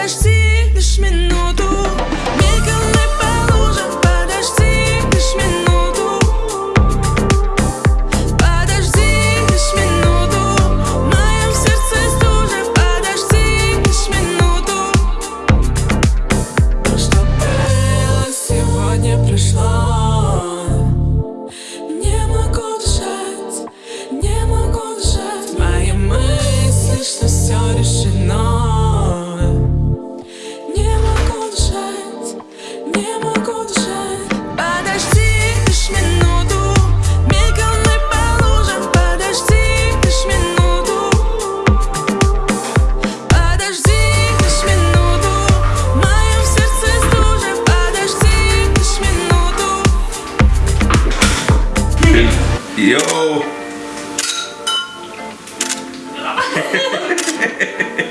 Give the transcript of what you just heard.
подожди лишь минуту. Мельком мы по подожди лишь минуту. Подожди лишь минуту. В сердце стужа, подожди лишь минуту. Что было сегодня пришло Не могу дышать, не могу дышать. Мои мысли, что все решено. Yo.